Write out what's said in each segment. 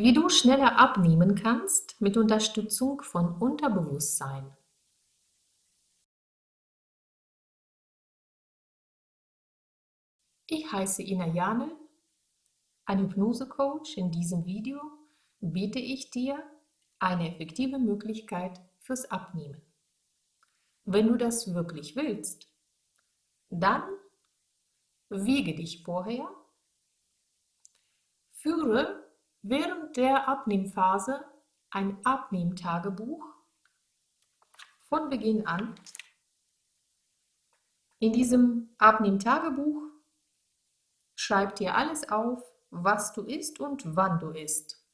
Wie du schneller abnehmen kannst mit Unterstützung von Unterbewusstsein. Ich heiße Ina Jane, ein Hypnose-Coach. In diesem Video biete ich dir eine effektive Möglichkeit fürs Abnehmen. Wenn du das wirklich willst, dann wiege dich vorher, führe während der Abnehmphase ein Abnehmtagebuch von Beginn an. In diesem Abnehmtagebuch schreib dir alles auf, was du isst und wann du isst.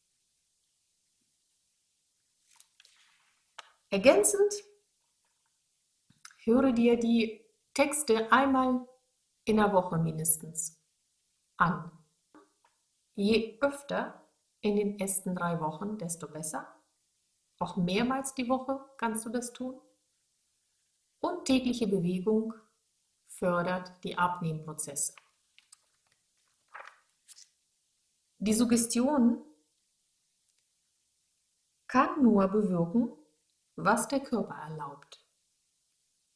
Ergänzend höre dir die Texte einmal in der Woche mindestens an. Je öfter in den ersten drei Wochen, desto besser. Auch mehrmals die Woche kannst du das tun. Und tägliche Bewegung fördert die Abnehmprozesse. Die Suggestion kann nur bewirken, was der Körper erlaubt.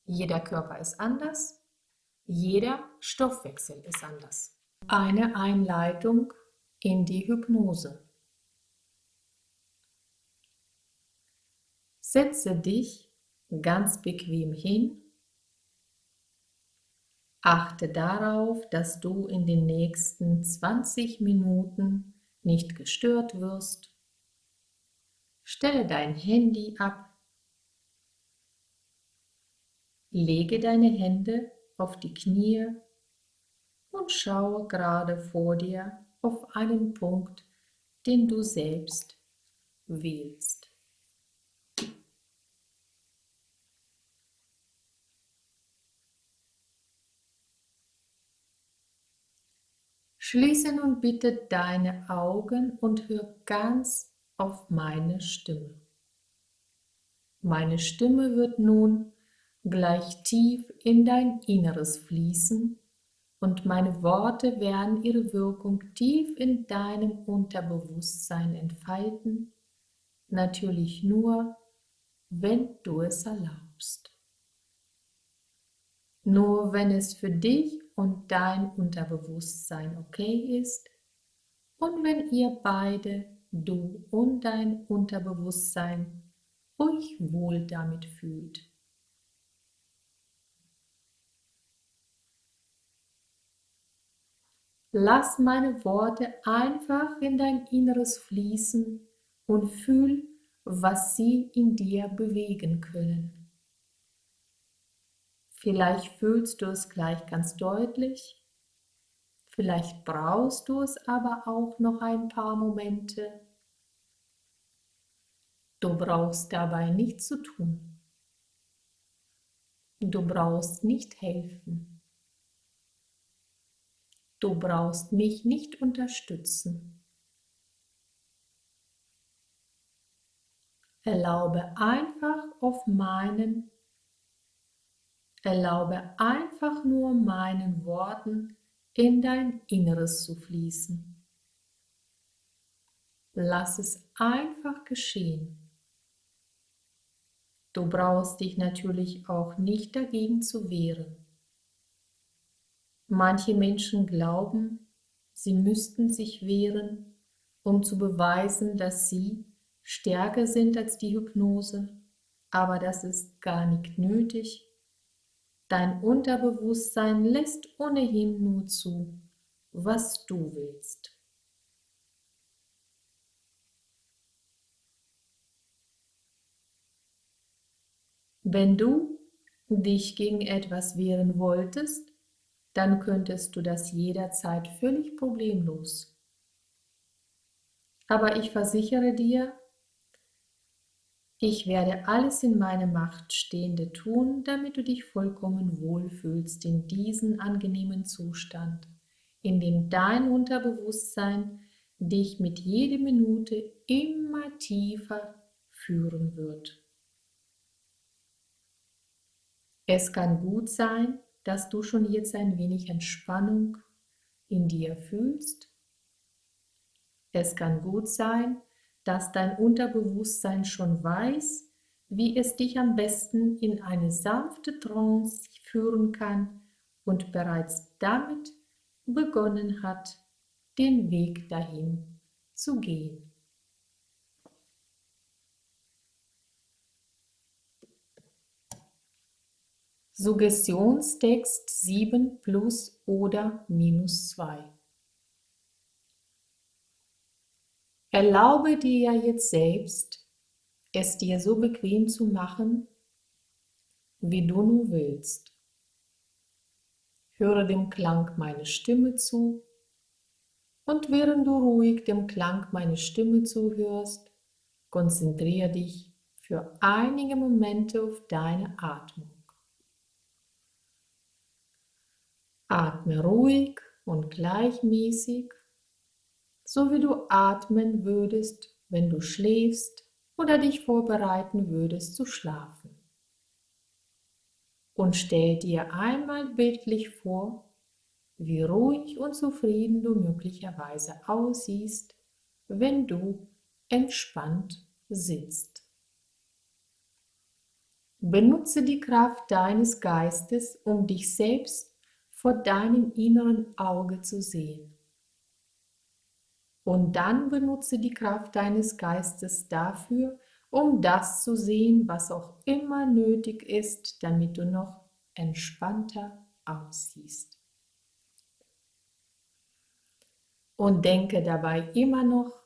Jeder Körper ist anders, jeder Stoffwechsel ist anders. Eine Einleitung in die Hypnose. Setze dich ganz bequem hin. Achte darauf, dass du in den nächsten 20 Minuten nicht gestört wirst. Stelle dein Handy ab. Lege deine Hände auf die Knie und schaue gerade vor dir auf einen Punkt, den du selbst wählst. Schließe nun bitte deine Augen und hör ganz auf meine Stimme. Meine Stimme wird nun gleich tief in dein Inneres fließen und meine Worte werden ihre Wirkung tief in deinem Unterbewusstsein entfalten, natürlich nur, wenn du es erlaubst. Nur wenn es für dich und dein Unterbewusstsein okay ist und wenn ihr beide, du und dein Unterbewusstsein, euch wohl damit fühlt. Lass meine Worte einfach in dein Inneres fließen und fühl, was sie in dir bewegen können. Vielleicht fühlst du es gleich ganz deutlich, vielleicht brauchst du es aber auch noch ein paar Momente. Du brauchst dabei nichts zu tun. Du brauchst nicht helfen. Du brauchst mich nicht unterstützen. Erlaube einfach auf meinen Erlaube einfach nur meinen Worten in dein Inneres zu fließen. Lass es einfach geschehen. Du brauchst dich natürlich auch nicht dagegen zu wehren. Manche Menschen glauben, sie müssten sich wehren, um zu beweisen, dass sie stärker sind als die Hypnose, aber das ist gar nicht nötig Dein Unterbewusstsein lässt ohnehin nur zu, was du willst. Wenn du dich gegen etwas wehren wolltest, dann könntest du das jederzeit völlig problemlos. Aber ich versichere dir, ich werde alles in meiner Macht Stehende tun, damit du dich vollkommen wohlfühlst in diesem angenehmen Zustand, in dem dein Unterbewusstsein dich mit jeder Minute immer tiefer führen wird. Es kann gut sein, dass du schon jetzt ein wenig Entspannung in dir fühlst. Es kann gut sein, dass dein Unterbewusstsein schon weiß, wie es dich am besten in eine sanfte Trance führen kann und bereits damit begonnen hat, den Weg dahin zu gehen. Suggestionstext 7 plus oder minus 2. Erlaube dir jetzt selbst, es dir so bequem zu machen, wie du nur willst. Höre dem Klang meiner Stimme zu und während du ruhig dem Klang meiner Stimme zuhörst, konzentriere dich für einige Momente auf deine Atmung. Atme ruhig und gleichmäßig, so wie du atmen würdest, wenn du schläfst oder dich vorbereiten würdest zu schlafen. Und stell dir einmal bildlich vor, wie ruhig und zufrieden du möglicherweise aussiehst, wenn du entspannt sitzt. Benutze die Kraft deines Geistes, um dich selbst vor deinem inneren Auge zu sehen. Und dann benutze die Kraft deines Geistes dafür, um das zu sehen, was auch immer nötig ist, damit du noch entspannter aussiehst. Und denke dabei immer noch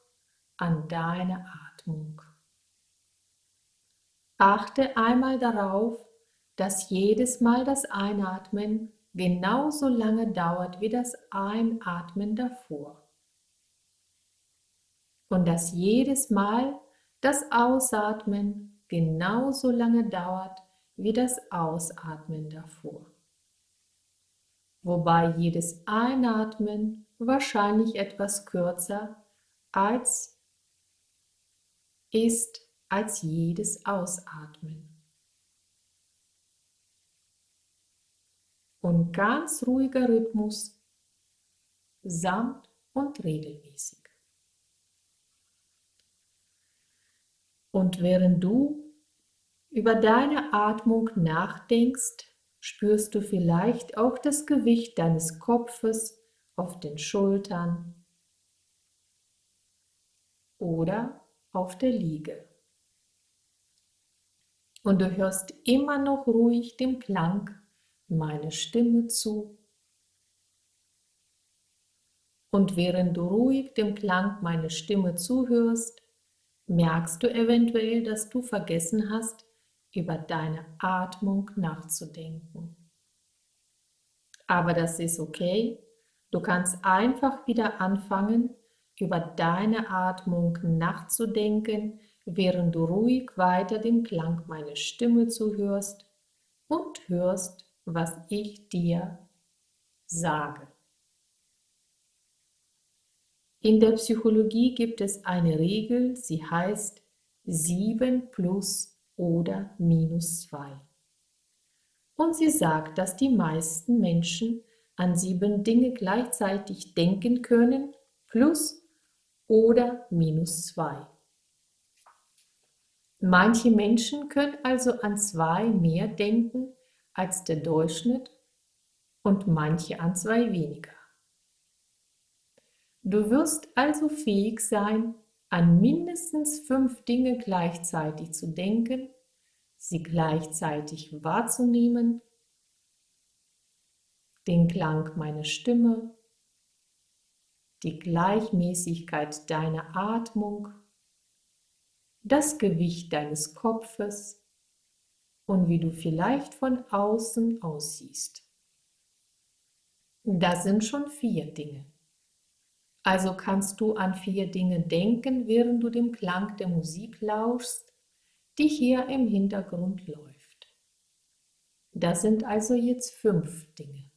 an deine Atmung. Achte einmal darauf, dass jedes Mal das Einatmen genauso lange dauert wie das Einatmen davor. Und dass jedes Mal das Ausatmen genauso lange dauert wie das Ausatmen davor. Wobei jedes Einatmen wahrscheinlich etwas kürzer als ist als jedes Ausatmen. und ganz ruhiger Rhythmus, samt und regelmäßig. Und während du über deine Atmung nachdenkst, spürst du vielleicht auch das Gewicht deines Kopfes auf den Schultern oder auf der Liege. Und du hörst immer noch ruhig dem Klang meine Stimme zu. Und während du ruhig dem Klang meiner Stimme zuhörst, merkst du eventuell, dass du vergessen hast, über deine Atmung nachzudenken. Aber das ist okay. Du kannst einfach wieder anfangen, über deine Atmung nachzudenken, während du ruhig weiter dem Klang meiner Stimme zuhörst und hörst, was ich dir sage. In der Psychologie gibt es eine Regel, sie heißt 7 plus oder minus 2. Und sie sagt, dass die meisten Menschen an sieben Dinge gleichzeitig denken können, plus oder minus 2. Manche Menschen können also an zwei mehr denken als der Durchschnitt und manche an zwei weniger. Du wirst also fähig sein, an mindestens fünf Dinge gleichzeitig zu denken, sie gleichzeitig wahrzunehmen, den Klang meiner Stimme, die Gleichmäßigkeit deiner Atmung, das Gewicht deines Kopfes, und wie du vielleicht von außen aussiehst. Das sind schon vier Dinge. Also kannst du an vier Dinge denken, während du dem Klang der Musik lauschst, die hier im Hintergrund läuft. Das sind also jetzt fünf Dinge.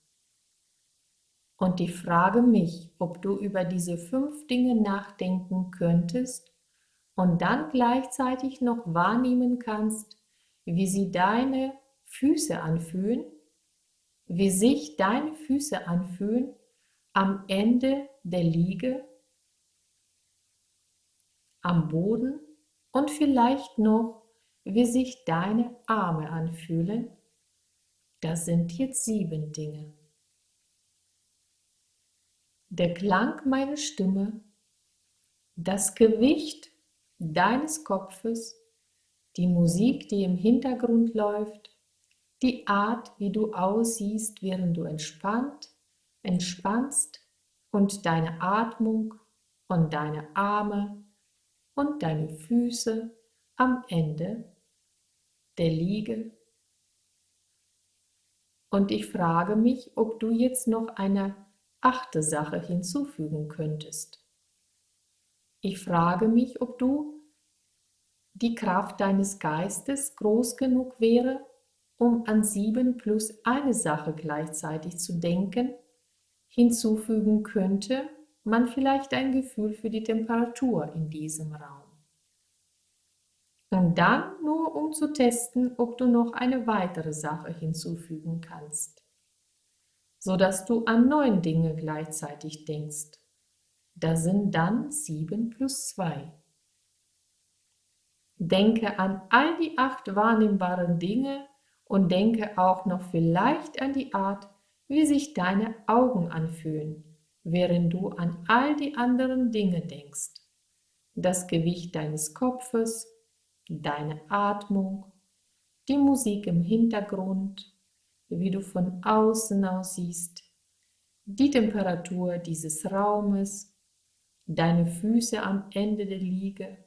Und ich frage mich, ob du über diese fünf Dinge nachdenken könntest und dann gleichzeitig noch wahrnehmen kannst, wie sie deine Füße anfühlen, wie sich deine Füße anfühlen am Ende der Liege am Boden und vielleicht noch, wie sich deine Arme anfühlen. Das sind jetzt sieben Dinge. Der Klang meiner Stimme, das Gewicht deines Kopfes, die Musik, die im Hintergrund läuft, die Art, wie du aussiehst, während du entspannt, entspannst und deine Atmung und deine Arme und deine Füße am Ende der Liege. Und ich frage mich, ob du jetzt noch eine achte Sache hinzufügen könntest. Ich frage mich, ob du die Kraft deines Geistes groß genug wäre, um an sieben plus eine Sache gleichzeitig zu denken, hinzufügen könnte man vielleicht ein Gefühl für die Temperatur in diesem Raum. Und dann nur um zu testen, ob du noch eine weitere Sache hinzufügen kannst, sodass du an neun Dinge gleichzeitig denkst. Das sind dann sieben plus zwei. Denke an all die acht wahrnehmbaren Dinge und denke auch noch vielleicht an die Art, wie sich deine Augen anfühlen, während du an all die anderen Dinge denkst. Das Gewicht deines Kopfes, deine Atmung, die Musik im Hintergrund, wie du von außen aussiehst, die Temperatur dieses Raumes, deine Füße am Ende der Liege,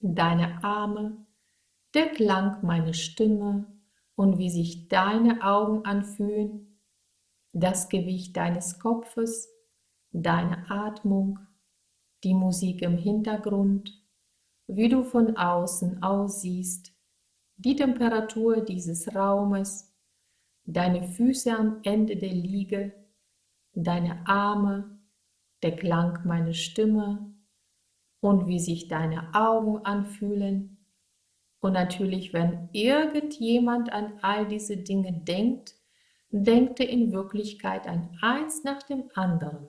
deine Arme, der Klang meiner Stimme und wie sich deine Augen anfühlen, das Gewicht deines Kopfes, deine Atmung, die Musik im Hintergrund, wie du von außen aussiehst, die Temperatur dieses Raumes, deine Füße am Ende der Liege, deine Arme, der Klang meiner Stimme und wie sich deine Augen anfühlen. Und natürlich, wenn irgendjemand an all diese Dinge denkt, denkt er in Wirklichkeit an eins nach dem anderen.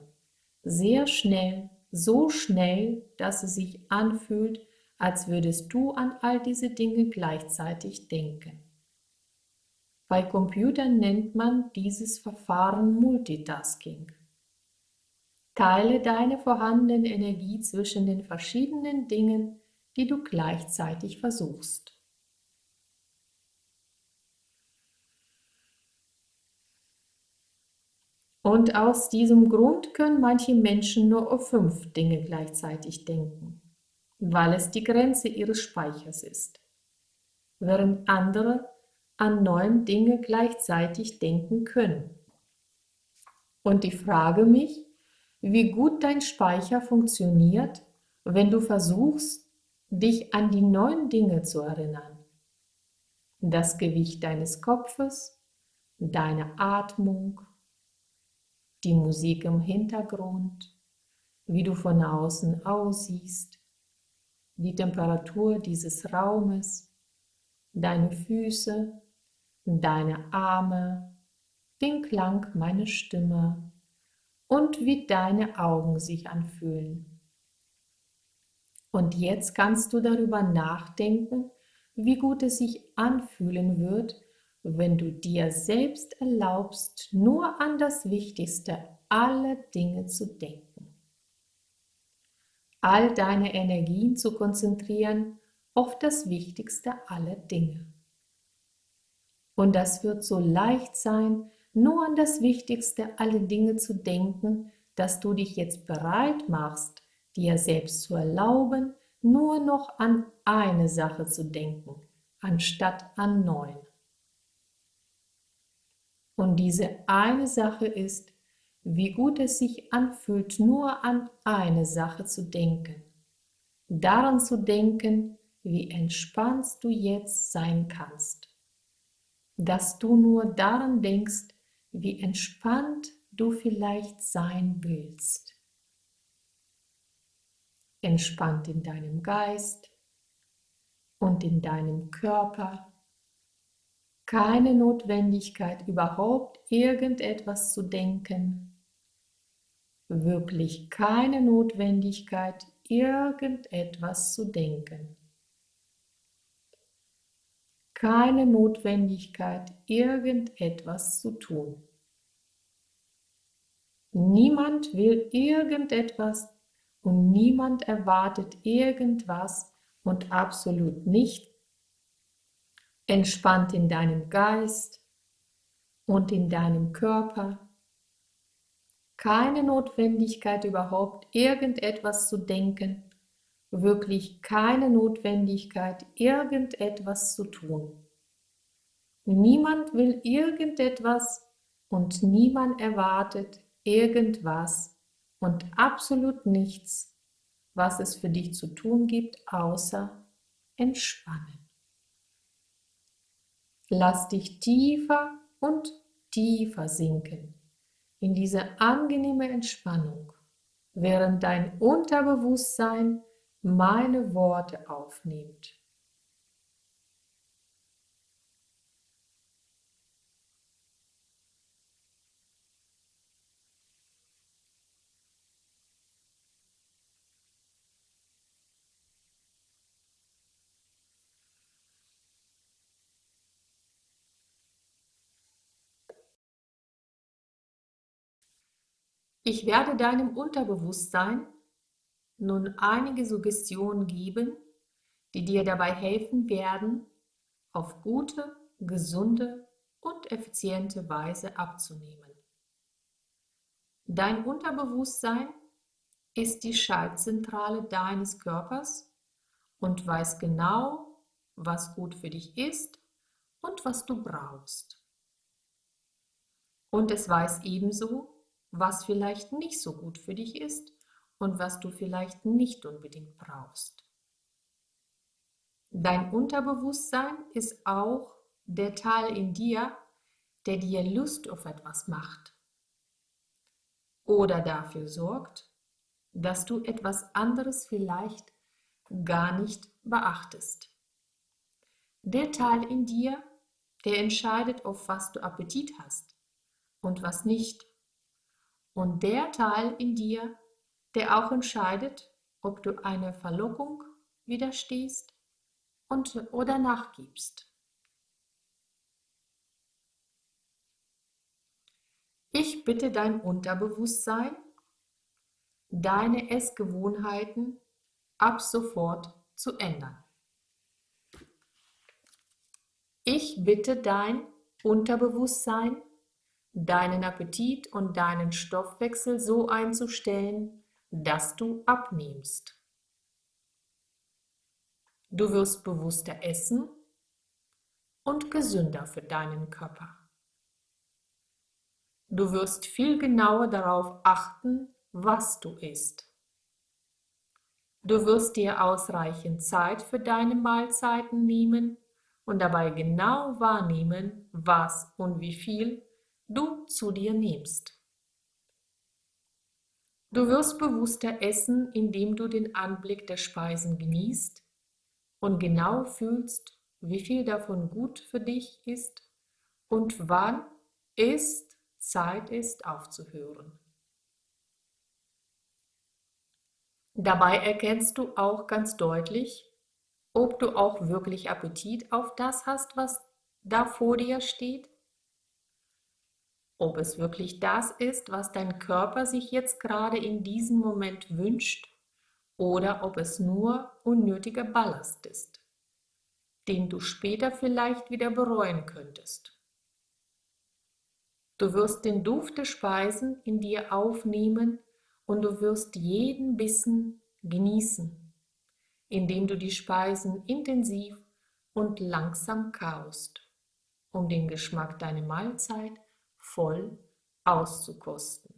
Sehr schnell, so schnell, dass es sich anfühlt, als würdest du an all diese Dinge gleichzeitig denken. Bei Computern nennt man dieses Verfahren Multitasking. Teile deine vorhandene Energie zwischen den verschiedenen Dingen, die du gleichzeitig versuchst. Und aus diesem Grund können manche Menschen nur auf fünf Dinge gleichzeitig denken weil es die Grenze ihres Speichers ist, während andere an neun Dinge gleichzeitig denken können. Und ich frage mich, wie gut dein Speicher funktioniert, wenn du versuchst, dich an die neun Dinge zu erinnern. Das Gewicht deines Kopfes, deine Atmung, die Musik im Hintergrund, wie du von außen aussiehst, die Temperatur dieses Raumes, deine Füße, deine Arme, den Klang meiner Stimme und wie deine Augen sich anfühlen. Und jetzt kannst du darüber nachdenken, wie gut es sich anfühlen wird, wenn du dir selbst erlaubst, nur an das Wichtigste aller Dinge zu denken all deine Energien zu konzentrieren auf das Wichtigste aller Dinge. Und das wird so leicht sein, nur an das Wichtigste aller Dinge zu denken, dass du dich jetzt bereit machst, dir selbst zu erlauben, nur noch an eine Sache zu denken, anstatt an neun. Und diese eine Sache ist, wie gut es sich anfühlt, nur an eine Sache zu denken. Daran zu denken, wie entspannt du jetzt sein kannst. Dass du nur daran denkst, wie entspannt du vielleicht sein willst. Entspannt in deinem Geist und in deinem Körper. Keine Notwendigkeit überhaupt irgendetwas zu denken, wirklich keine Notwendigkeit, irgendetwas zu denken. Keine Notwendigkeit, irgendetwas zu tun. Niemand will irgendetwas und niemand erwartet irgendwas und absolut nicht. Entspannt in deinem Geist und in deinem Körper. Keine Notwendigkeit überhaupt irgendetwas zu denken, wirklich keine Notwendigkeit irgendetwas zu tun. Niemand will irgendetwas und niemand erwartet irgendwas und absolut nichts, was es für dich zu tun gibt, außer entspannen. Lass dich tiefer und tiefer sinken in diese angenehme Entspannung, während dein Unterbewusstsein meine Worte aufnimmt. Ich werde deinem Unterbewusstsein nun einige Suggestionen geben, die dir dabei helfen werden, auf gute, gesunde und effiziente Weise abzunehmen. Dein Unterbewusstsein ist die Schaltzentrale deines Körpers und weiß genau, was gut für dich ist und was du brauchst. Und es weiß ebenso, was vielleicht nicht so gut für dich ist und was du vielleicht nicht unbedingt brauchst. Dein Unterbewusstsein ist auch der Teil in dir, der dir Lust auf etwas macht oder dafür sorgt, dass du etwas anderes vielleicht gar nicht beachtest. Der Teil in dir, der entscheidet, auf was du Appetit hast und was nicht und der Teil in dir, der auch entscheidet, ob du einer Verlockung widerstehst und, oder nachgibst. Ich bitte dein Unterbewusstsein, deine Essgewohnheiten ab sofort zu ändern. Ich bitte dein Unterbewusstsein, deinen Appetit und deinen Stoffwechsel so einzustellen, dass du abnimmst. Du wirst bewusster essen und gesünder für deinen Körper. Du wirst viel genauer darauf achten, was du isst. Du wirst dir ausreichend Zeit für deine Mahlzeiten nehmen und dabei genau wahrnehmen, was und wie viel du zu dir nimmst. Du wirst bewusster essen, indem du den Anblick der Speisen genießt und genau fühlst, wie viel davon gut für dich ist und wann es Zeit ist aufzuhören. Dabei erkennst du auch ganz deutlich, ob du auch wirklich Appetit auf das hast, was da vor dir steht ob es wirklich das ist, was dein Körper sich jetzt gerade in diesem Moment wünscht oder ob es nur unnötiger Ballast ist, den du später vielleicht wieder bereuen könntest. Du wirst den Duft der Speisen in dir aufnehmen und du wirst jeden Bissen genießen, indem du die Speisen intensiv und langsam kaust, um den Geschmack deiner Mahlzeit voll auszukosten.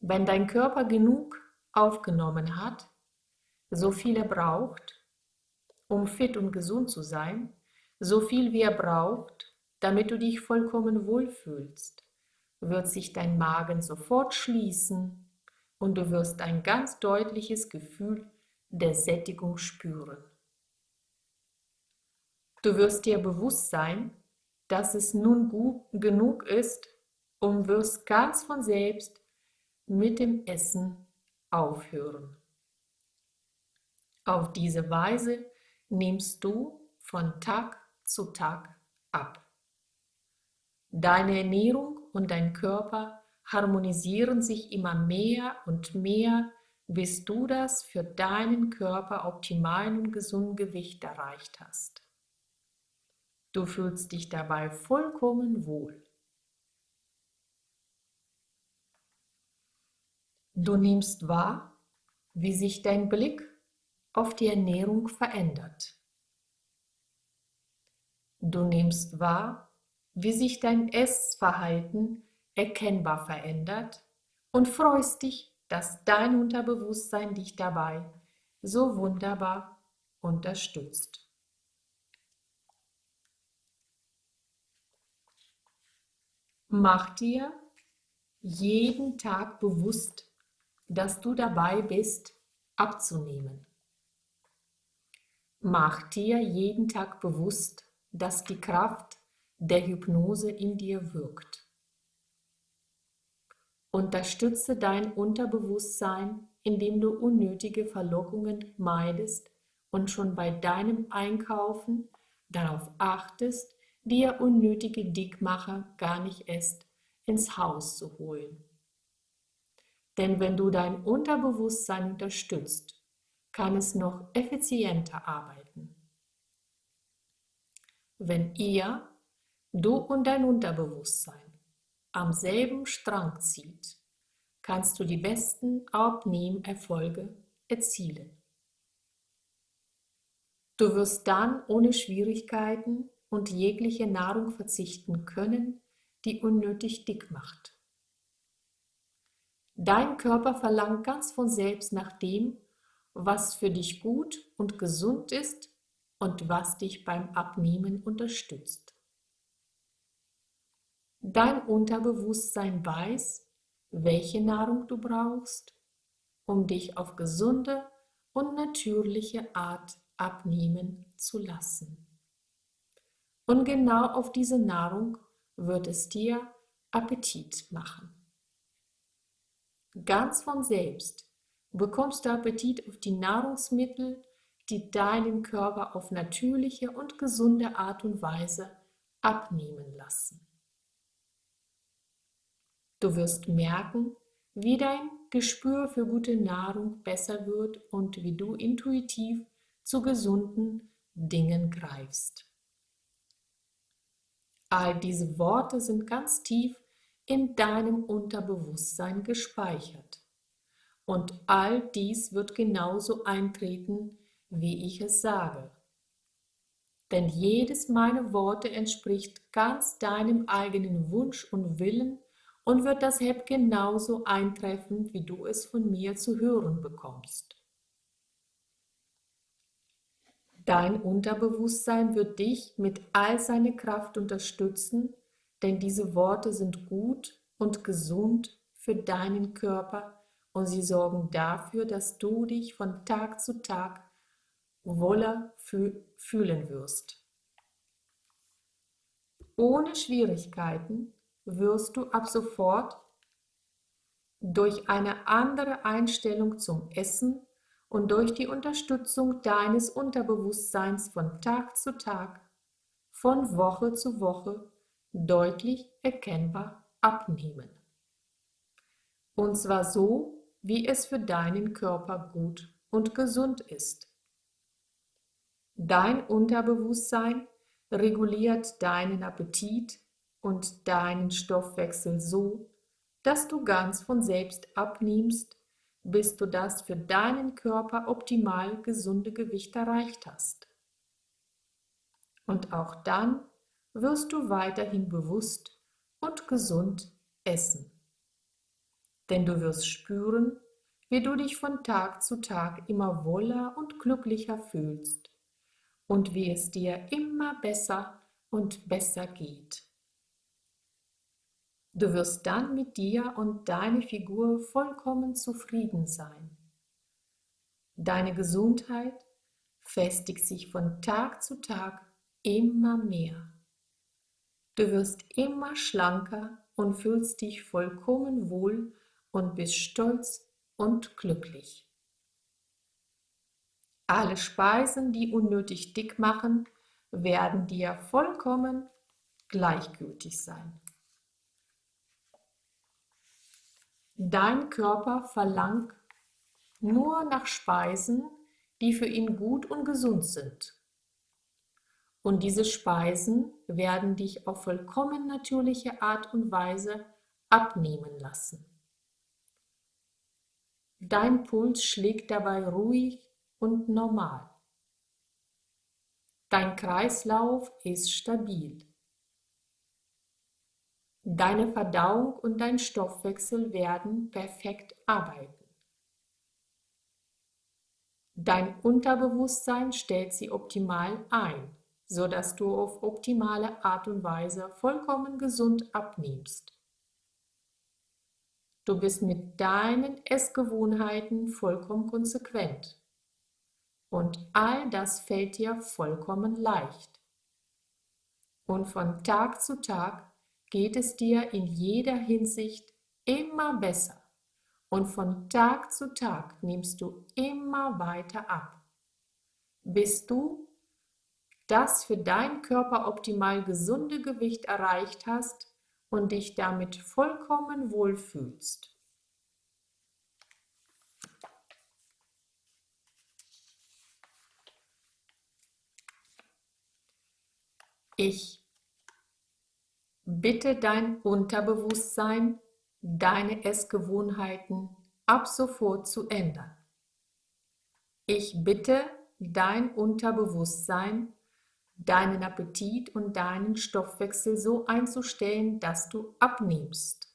Wenn dein Körper genug aufgenommen hat, so viel er braucht, um fit und gesund zu sein, so viel wie er braucht, damit du dich vollkommen wohlfühlst, wird sich dein Magen sofort schließen und du wirst ein ganz deutliches Gefühl der Sättigung spüren. Du wirst dir bewusst sein, dass es nun gut genug ist und wirst ganz von selbst mit dem Essen aufhören. Auf diese Weise nimmst du von Tag zu Tag ab. Deine Ernährung und dein Körper harmonisieren sich immer mehr und mehr, bis du das für deinen Körper optimalen und gesunden Gewicht erreicht hast. Du fühlst dich dabei vollkommen wohl. Du nimmst wahr, wie sich dein Blick auf die Ernährung verändert. Du nimmst wahr, wie sich dein Essverhalten erkennbar verändert und freust dich, dass dein Unterbewusstsein dich dabei so wunderbar unterstützt. Mach dir jeden Tag bewusst, dass du dabei bist, abzunehmen. Mach dir jeden Tag bewusst, dass die Kraft der Hypnose in dir wirkt. Unterstütze dein Unterbewusstsein, indem du unnötige Verlockungen meidest und schon bei deinem Einkaufen darauf achtest, dir unnötige Dickmacher gar nicht erst ins Haus zu holen. Denn wenn du dein Unterbewusstsein unterstützt, kann es noch effizienter arbeiten. Wenn ihr, du und dein Unterbewusstsein, am selben Strang zieht, kannst du die besten Abnehmerfolge erzielen. Du wirst dann ohne Schwierigkeiten und jegliche Nahrung verzichten können, die unnötig dick macht. Dein Körper verlangt ganz von selbst nach dem, was für dich gut und gesund ist und was dich beim Abnehmen unterstützt. Dein Unterbewusstsein weiß, welche Nahrung du brauchst, um dich auf gesunde und natürliche Art abnehmen zu lassen. Und genau auf diese Nahrung wird es dir Appetit machen. Ganz von selbst bekommst du Appetit auf die Nahrungsmittel, die deinen Körper auf natürliche und gesunde Art und Weise abnehmen lassen. Du wirst merken, wie dein Gespür für gute Nahrung besser wird und wie du intuitiv zu gesunden Dingen greifst. All diese Worte sind ganz tief in deinem Unterbewusstsein gespeichert. Und all dies wird genauso eintreten, wie ich es sage. Denn jedes meiner Worte entspricht ganz deinem eigenen Wunsch und Willen und wird deshalb genauso eintreffen, wie du es von mir zu hören bekommst. Dein Unterbewusstsein wird dich mit all seiner Kraft unterstützen, denn diese Worte sind gut und gesund für deinen Körper und sie sorgen dafür, dass du dich von Tag zu Tag wohler fühlen wirst. Ohne Schwierigkeiten wirst du ab sofort durch eine andere Einstellung zum Essen und durch die Unterstützung deines Unterbewusstseins von Tag zu Tag, von Woche zu Woche deutlich erkennbar abnehmen. Und zwar so, wie es für deinen Körper gut und gesund ist. Dein Unterbewusstsein reguliert deinen Appetit und deinen Stoffwechsel so, dass du ganz von selbst abnimmst bis du das für deinen Körper optimal gesunde Gewicht erreicht hast. Und auch dann wirst du weiterhin bewusst und gesund essen. Denn du wirst spüren, wie du dich von Tag zu Tag immer wohler und glücklicher fühlst und wie es dir immer besser und besser geht. Du wirst dann mit dir und deiner Figur vollkommen zufrieden sein. Deine Gesundheit festigt sich von Tag zu Tag immer mehr. Du wirst immer schlanker und fühlst dich vollkommen wohl und bist stolz und glücklich. Alle Speisen, die unnötig dick machen, werden dir vollkommen gleichgültig sein. Dein Körper verlangt nur nach Speisen, die für ihn gut und gesund sind. Und diese Speisen werden dich auf vollkommen natürliche Art und Weise abnehmen lassen. Dein Puls schlägt dabei ruhig und normal. Dein Kreislauf ist stabil. Deine Verdauung und dein Stoffwechsel werden perfekt arbeiten. Dein Unterbewusstsein stellt sie optimal ein, sodass du auf optimale Art und Weise vollkommen gesund abnimmst. Du bist mit deinen Essgewohnheiten vollkommen konsequent. Und all das fällt dir vollkommen leicht. Und von Tag zu Tag geht es dir in jeder Hinsicht immer besser. Und von Tag zu Tag nimmst du immer weiter ab, bis du das für deinen Körper optimal gesunde Gewicht erreicht hast und dich damit vollkommen wohlfühlst. Ich bitte dein Unterbewusstsein, deine Essgewohnheiten ab sofort zu ändern. Ich bitte dein Unterbewusstsein, deinen Appetit und deinen Stoffwechsel so einzustellen, dass du abnimmst.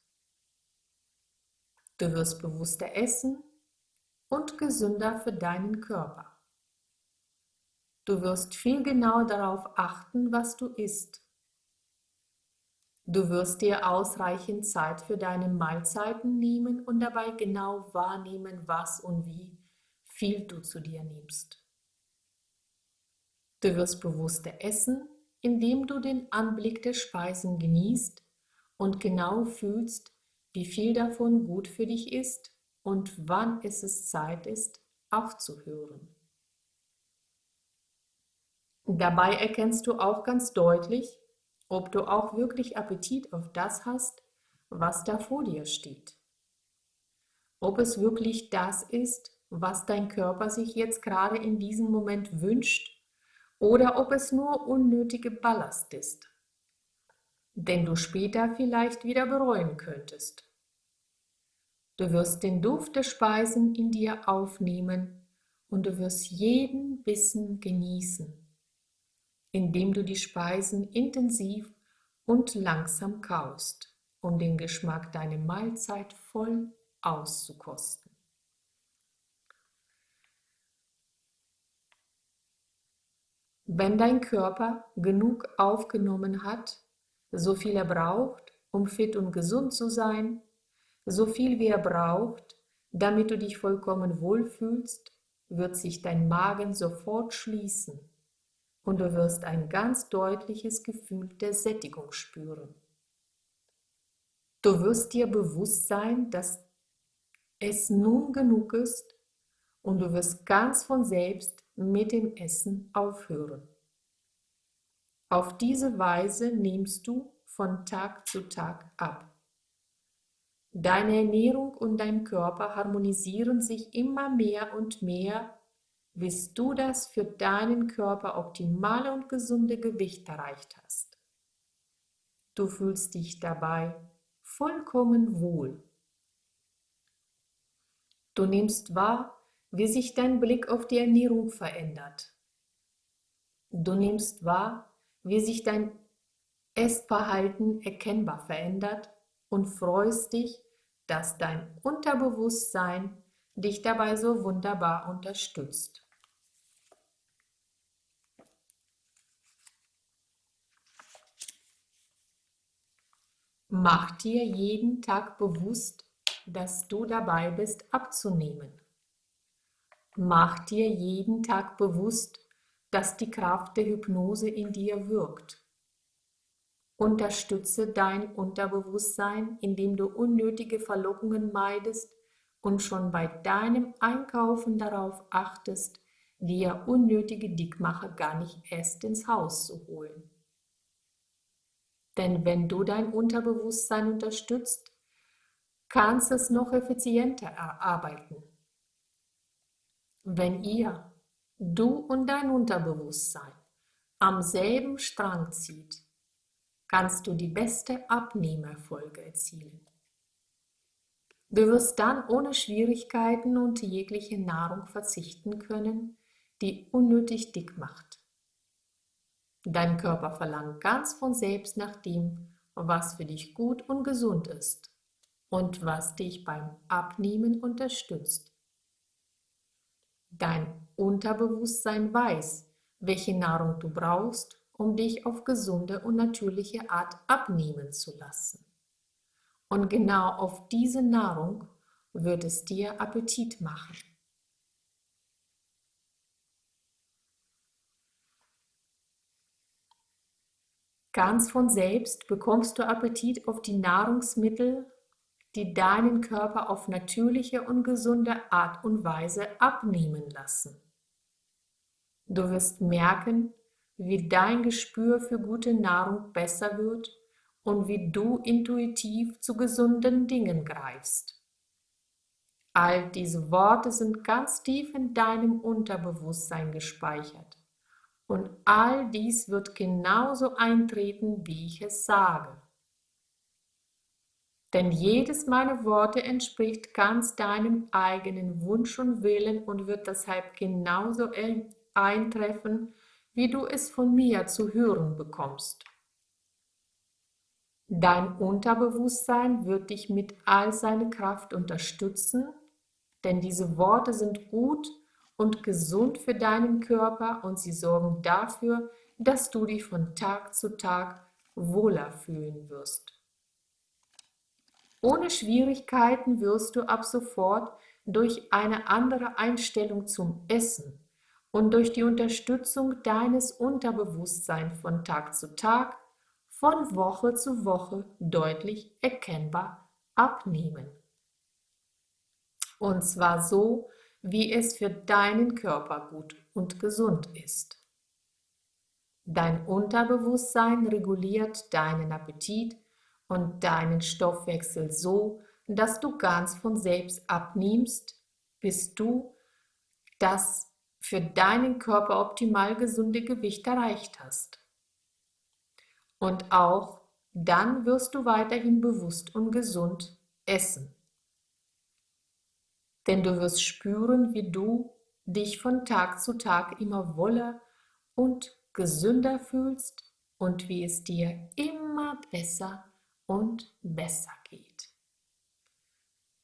Du wirst bewusster essen und gesünder für deinen Körper. Du wirst viel genau darauf achten, was du isst. Du wirst dir ausreichend Zeit für deine Mahlzeiten nehmen und dabei genau wahrnehmen, was und wie viel du zu dir nimmst. Du wirst bewusster essen, indem du den Anblick der Speisen genießt und genau fühlst, wie viel davon gut für dich ist und wann es Zeit ist, aufzuhören. Dabei erkennst du auch ganz deutlich, ob du auch wirklich Appetit auf das hast, was da vor dir steht. Ob es wirklich das ist, was dein Körper sich jetzt gerade in diesem Moment wünscht, oder ob es nur unnötige Ballast ist, den du später vielleicht wieder bereuen könntest. Du wirst den Duft der Speisen in dir aufnehmen und du wirst jeden Bissen genießen indem du die Speisen intensiv und langsam kaust, um den Geschmack deiner Mahlzeit voll auszukosten. Wenn dein Körper genug aufgenommen hat, so viel er braucht, um fit und gesund zu sein, so viel wie er braucht, damit du dich vollkommen wohlfühlst, wird sich dein Magen sofort schließen und du wirst ein ganz deutliches Gefühl der Sättigung spüren. Du wirst dir bewusst sein, dass es nun genug ist und du wirst ganz von selbst mit dem Essen aufhören. Auf diese Weise nimmst du von Tag zu Tag ab. Deine Ernährung und dein Körper harmonisieren sich immer mehr und mehr bis du das für deinen Körper optimale und gesunde Gewicht erreicht hast. Du fühlst dich dabei vollkommen wohl. Du nimmst wahr, wie sich dein Blick auf die Ernährung verändert. Du nimmst wahr, wie sich dein Essverhalten erkennbar verändert und freust dich, dass dein Unterbewusstsein dich dabei so wunderbar unterstützt. Mach dir jeden Tag bewusst, dass du dabei bist abzunehmen. Mach dir jeden Tag bewusst, dass die Kraft der Hypnose in dir wirkt. Unterstütze dein Unterbewusstsein, indem du unnötige Verlockungen meidest und schon bei deinem Einkaufen darauf achtest, dir unnötige Dickmacher gar nicht erst ins Haus zu holen. Denn wenn du dein Unterbewusstsein unterstützt, kannst es noch effizienter erarbeiten. Wenn ihr, du und dein Unterbewusstsein, am selben Strang zieht, kannst du die beste Abnehmerfolge erzielen. Du wirst dann ohne Schwierigkeiten und jegliche Nahrung verzichten können, die unnötig dick macht. Dein Körper verlangt ganz von selbst nach dem, was für dich gut und gesund ist und was dich beim Abnehmen unterstützt. Dein Unterbewusstsein weiß, welche Nahrung du brauchst, um dich auf gesunde und natürliche Art abnehmen zu lassen. Und genau auf diese Nahrung wird es dir Appetit machen. Ganz von selbst bekommst du Appetit auf die Nahrungsmittel, die deinen Körper auf natürliche und gesunde Art und Weise abnehmen lassen. Du wirst merken, wie dein Gespür für gute Nahrung besser wird und wie du intuitiv zu gesunden Dingen greifst. All diese Worte sind ganz tief in deinem Unterbewusstsein gespeichert. Und all dies wird genauso eintreten, wie ich es sage. Denn jedes meiner Worte entspricht ganz deinem eigenen Wunsch und Willen und wird deshalb genauso eintreffen, wie du es von mir zu hören bekommst. Dein Unterbewusstsein wird dich mit all seiner Kraft unterstützen, denn diese Worte sind gut und gesund für deinen Körper und sie sorgen dafür, dass du dich von Tag zu Tag wohler fühlen wirst. Ohne Schwierigkeiten wirst du ab sofort durch eine andere Einstellung zum Essen und durch die Unterstützung deines Unterbewusstseins von Tag zu Tag, von Woche zu Woche deutlich erkennbar abnehmen. Und zwar so, wie es für deinen Körper gut und gesund ist. Dein Unterbewusstsein reguliert deinen Appetit und deinen Stoffwechsel so, dass du ganz von selbst abnimmst, bis du das für deinen Körper optimal gesunde Gewicht erreicht hast. Und auch dann wirst du weiterhin bewusst und gesund essen. Denn du wirst spüren, wie du dich von Tag zu Tag immer wohler und gesünder fühlst und wie es dir immer besser und besser geht.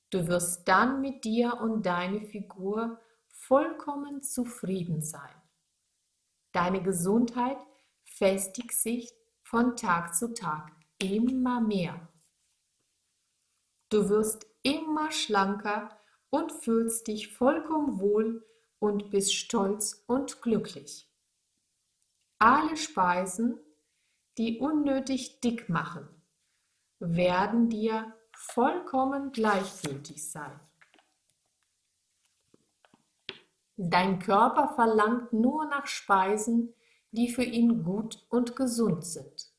Du wirst dann mit dir und deiner Figur vollkommen zufrieden sein. Deine Gesundheit festigt sich von Tag zu Tag immer mehr. Du wirst immer schlanker und fühlst dich vollkommen wohl und bist stolz und glücklich. Alle Speisen, die unnötig dick machen, werden dir vollkommen gleichgültig sein. Dein Körper verlangt nur nach Speisen, die für ihn gut und gesund sind.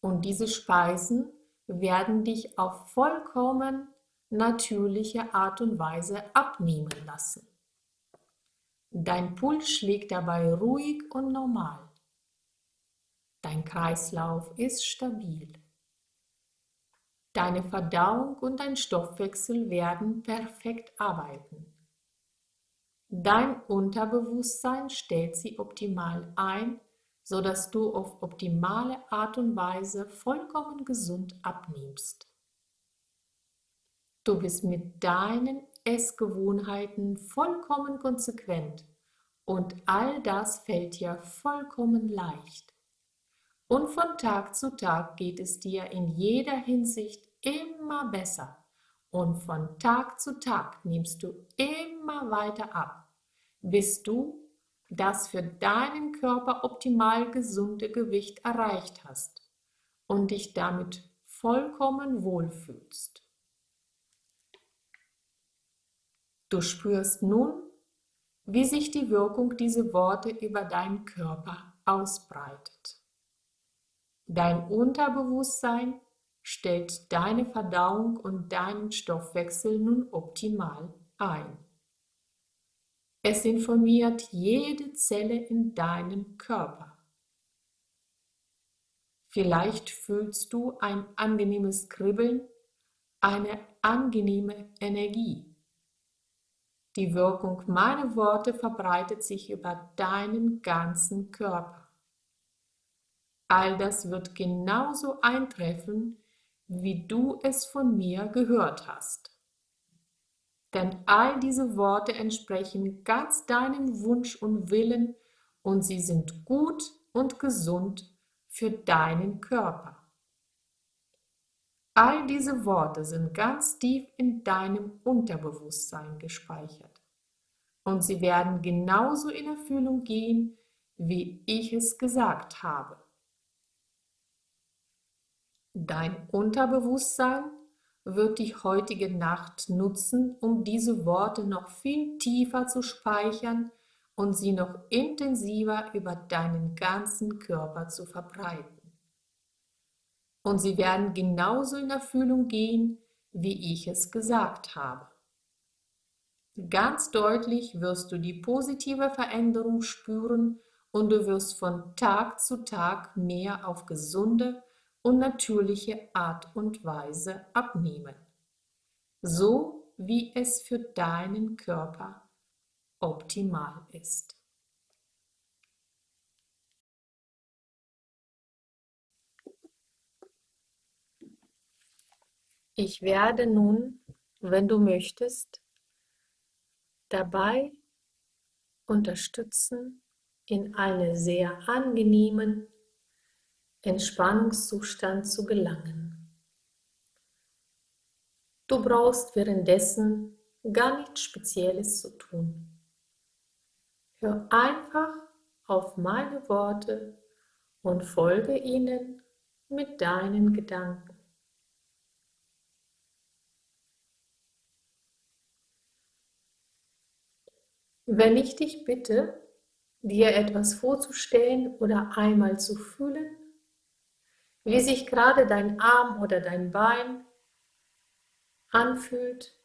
Und diese Speisen werden dich auf vollkommen natürliche Art und Weise abnehmen lassen. Dein Puls schlägt dabei ruhig und normal. Dein Kreislauf ist stabil. Deine Verdauung und dein Stoffwechsel werden perfekt arbeiten. Dein Unterbewusstsein stellt sie optimal ein, sodass du auf optimale Art und Weise vollkommen gesund abnimmst. Du bist mit deinen Essgewohnheiten vollkommen konsequent und all das fällt dir vollkommen leicht. Und von Tag zu Tag geht es dir in jeder Hinsicht immer besser und von Tag zu Tag nimmst du immer weiter ab bis du das für deinen Körper optimal gesunde Gewicht erreicht hast und dich damit vollkommen wohlfühlst. Du spürst nun, wie sich die Wirkung dieser Worte über deinen Körper ausbreitet. Dein Unterbewusstsein stellt deine Verdauung und deinen Stoffwechsel nun optimal ein. Es informiert jede Zelle in deinem Körper. Vielleicht fühlst du ein angenehmes Kribbeln, eine angenehme Energie. Die Wirkung meiner Worte verbreitet sich über deinen ganzen Körper. All das wird genauso eintreffen, wie du es von mir gehört hast. Denn all diese Worte entsprechen ganz deinem Wunsch und Willen und sie sind gut und gesund für deinen Körper. All diese Worte sind ganz tief in deinem Unterbewusstsein gespeichert und sie werden genauso in Erfüllung gehen, wie ich es gesagt habe. Dein Unterbewusstsein wird die heutige Nacht nutzen, um diese Worte noch viel tiefer zu speichern und sie noch intensiver über deinen ganzen Körper zu verbreiten. Und sie werden genauso in Erfüllung gehen, wie ich es gesagt habe. Ganz deutlich wirst du die positive Veränderung spüren und du wirst von Tag zu Tag mehr auf gesunde, und natürliche Art und Weise abnehmen, so wie es für deinen Körper optimal ist. Ich werde nun, wenn du möchtest, dabei unterstützen, in eine sehr angenehmen Entspannungszustand zu gelangen. Du brauchst währenddessen gar nichts Spezielles zu tun. Hör einfach auf meine Worte und folge ihnen mit deinen Gedanken. Wenn ich dich bitte, dir etwas vorzustellen oder einmal zu fühlen, wie sich gerade dein Arm oder dein Bein anfühlt,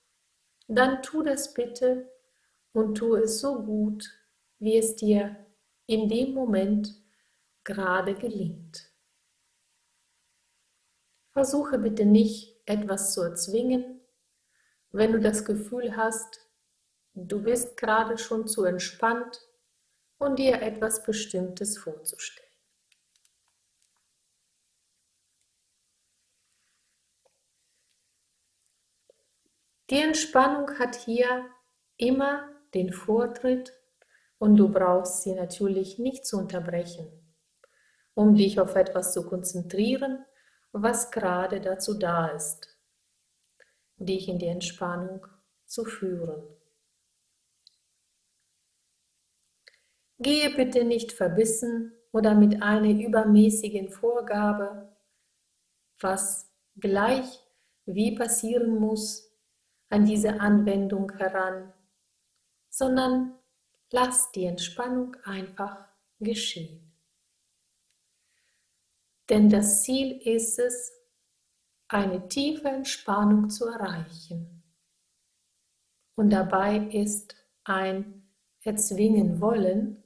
dann tu das bitte und tu es so gut, wie es dir in dem Moment gerade gelingt. Versuche bitte nicht etwas zu erzwingen, wenn du das Gefühl hast, du bist gerade schon zu entspannt und dir etwas Bestimmtes vorzustellen. Die Entspannung hat hier immer den Vortritt und du brauchst sie natürlich nicht zu unterbrechen, um dich auf etwas zu konzentrieren, was gerade dazu da ist, dich in die Entspannung zu führen. Gehe bitte nicht verbissen oder mit einer übermäßigen Vorgabe, was gleich wie passieren muss, an diese Anwendung heran, sondern lass die Entspannung einfach geschehen. Denn das Ziel ist es, eine tiefe Entspannung zu erreichen. Und dabei ist ein Erzwingen wollen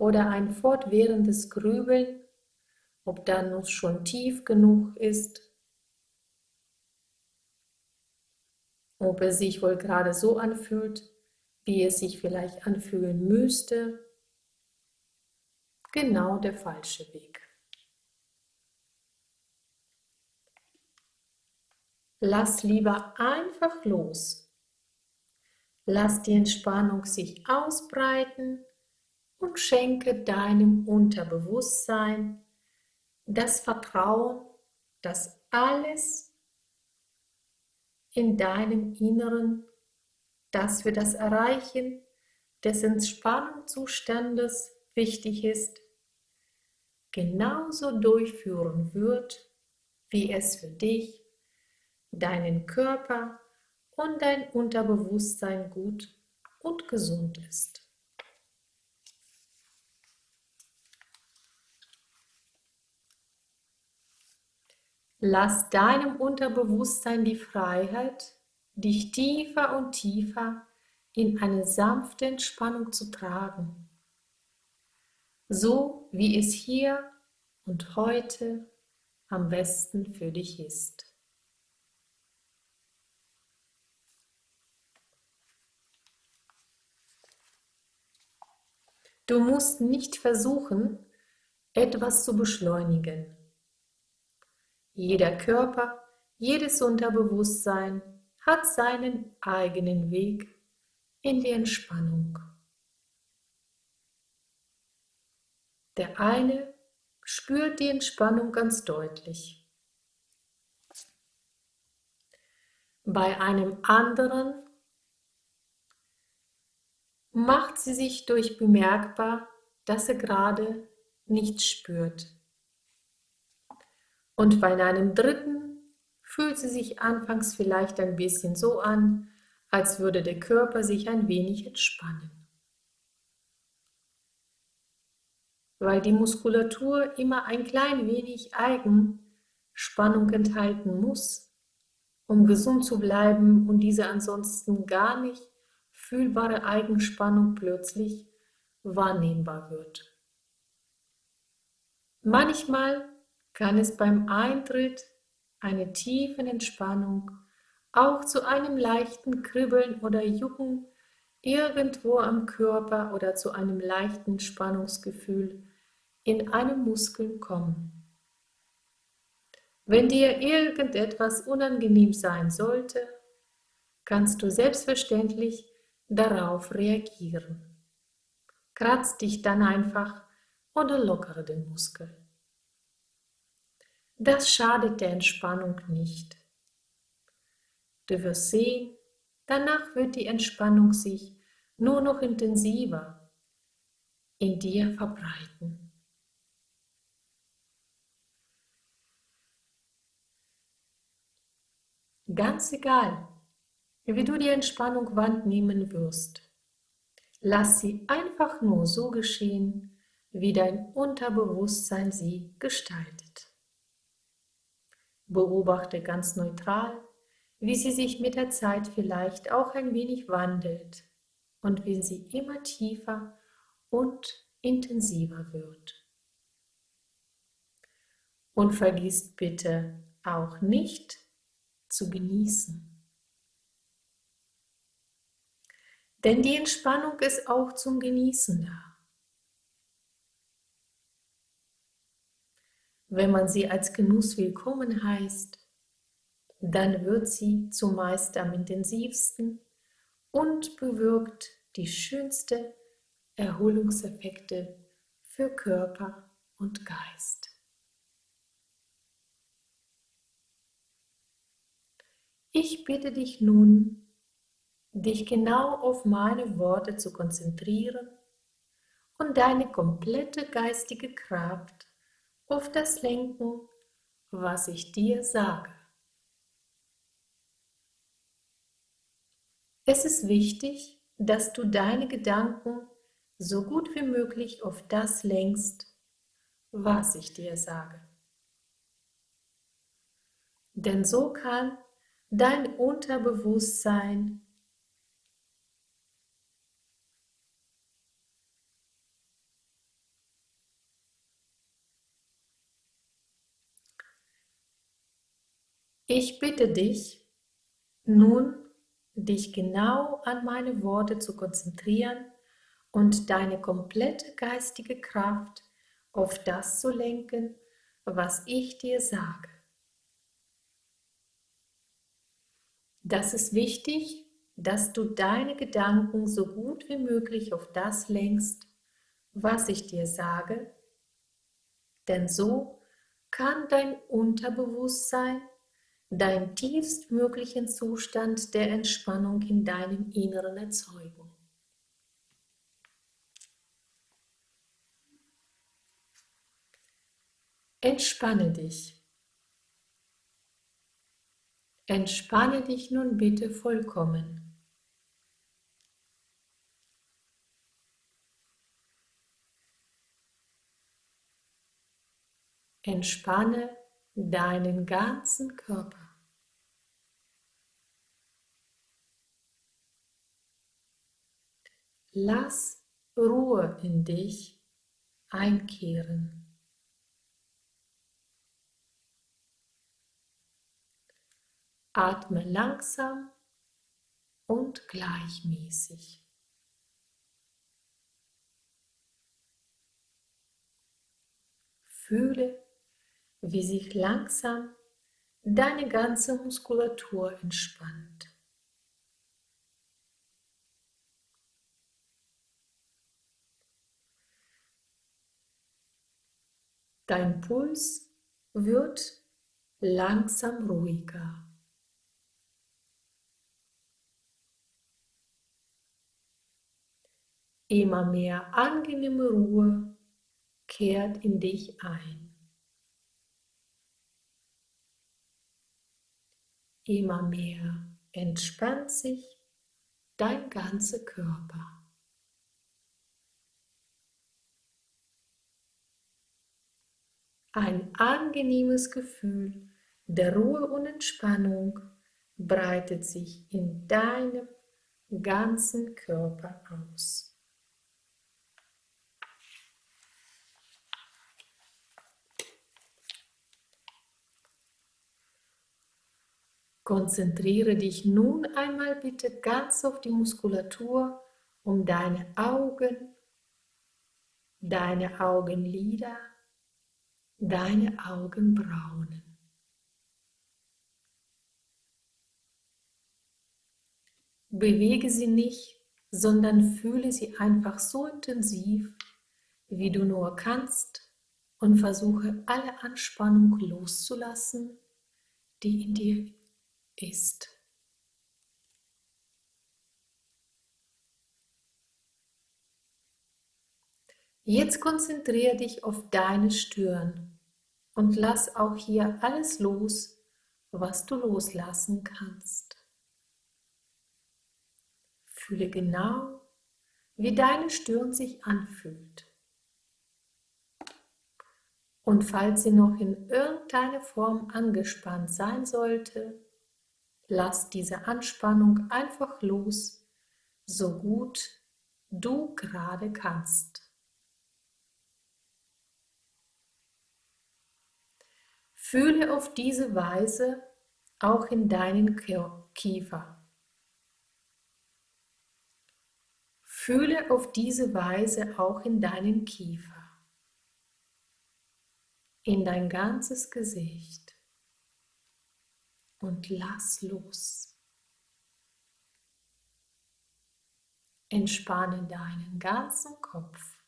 oder ein fortwährendes Grübeln, ob dann schon tief genug ist, ob es sich wohl gerade so anfühlt, wie es sich vielleicht anfühlen müsste. Genau der falsche Weg. Lass lieber einfach los. Lass die Entspannung sich ausbreiten und schenke deinem Unterbewusstsein das Vertrauen, dass alles in deinem Inneren, das für das Erreichen des Entspannungszustandes wichtig ist, genauso durchführen wird, wie es für dich, deinen Körper und dein Unterbewusstsein gut und gesund ist. Lass deinem Unterbewusstsein die Freiheit, dich tiefer und tiefer in eine sanfte Entspannung zu tragen, so wie es hier und heute am besten für dich ist. Du musst nicht versuchen, etwas zu beschleunigen. Jeder Körper, jedes Unterbewusstsein hat seinen eigenen Weg in die Entspannung. Der eine spürt die Entspannung ganz deutlich. Bei einem anderen macht sie sich durch bemerkbar, dass er gerade nichts spürt. Und bei einem dritten fühlt sie sich anfangs vielleicht ein bisschen so an, als würde der Körper sich ein wenig entspannen. Weil die Muskulatur immer ein klein wenig Eigenspannung enthalten muss, um gesund zu bleiben und diese ansonsten gar nicht fühlbare Eigenspannung plötzlich wahrnehmbar wird. Manchmal kann es beim Eintritt einer tiefen Entspannung auch zu einem leichten Kribbeln oder Jucken irgendwo am Körper oder zu einem leichten Spannungsgefühl in einem Muskel kommen. Wenn dir irgendetwas unangenehm sein sollte, kannst du selbstverständlich darauf reagieren. Kratz dich dann einfach oder lockere den Muskel. Das schadet der Entspannung nicht. Du wirst sehen, danach wird die Entspannung sich nur noch intensiver in dir verbreiten. Ganz egal, wie du die Entspannung wahrnehmen wirst, lass sie einfach nur so geschehen, wie dein Unterbewusstsein sie gestaltet. Beobachte ganz neutral, wie sie sich mit der Zeit vielleicht auch ein wenig wandelt und wie sie immer tiefer und intensiver wird. Und vergiss bitte auch nicht zu genießen. Denn die Entspannung ist auch zum Genießen da. Wenn man sie als Genuss willkommen heißt, dann wird sie zumeist am intensivsten und bewirkt die schönste Erholungseffekte für Körper und Geist. Ich bitte dich nun, dich genau auf meine Worte zu konzentrieren und deine komplette geistige Kraft auf das lenken, was ich dir sage. Es ist wichtig, dass du deine Gedanken so gut wie möglich auf das lenkst, was ich dir sage. Denn so kann dein Unterbewusstsein Ich bitte dich, nun dich genau an meine Worte zu konzentrieren und deine komplette geistige Kraft auf das zu lenken, was ich dir sage. Das ist wichtig, dass du deine Gedanken so gut wie möglich auf das lenkst, was ich dir sage, denn so kann dein Unterbewusstsein deinen tiefstmöglichen Zustand der Entspannung in deinem Inneren erzeugen. Entspanne dich. Entspanne dich nun bitte vollkommen. Entspanne deinen ganzen Körper. Lass Ruhe in dich einkehren. Atme langsam und gleichmäßig. Fühle, wie sich langsam deine ganze Muskulatur entspannt. Dein Puls wird langsam ruhiger. Immer mehr angenehme Ruhe kehrt in dich ein. Immer mehr entspannt sich dein ganzer Körper. Ein angenehmes Gefühl der Ruhe und Entspannung breitet sich in deinem ganzen Körper aus. Konzentriere dich nun einmal bitte ganz auf die Muskulatur um deine Augen, deine Augenlider deine Augenbrauen. Bewege sie nicht, sondern fühle sie einfach so intensiv, wie du nur kannst und versuche alle Anspannung loszulassen, die in dir ist. Jetzt konzentriere dich auf deine Stirn und lass auch hier alles los, was du loslassen kannst. Fühle genau, wie deine Stirn sich anfühlt. Und falls sie noch in irgendeiner Form angespannt sein sollte, lass diese Anspannung einfach los, so gut du gerade kannst. Fühle auf diese Weise auch in deinen Kiefer. Fühle auf diese Weise auch in deinen Kiefer, in dein ganzes Gesicht und lass los. Entspanne deinen ganzen Kopf.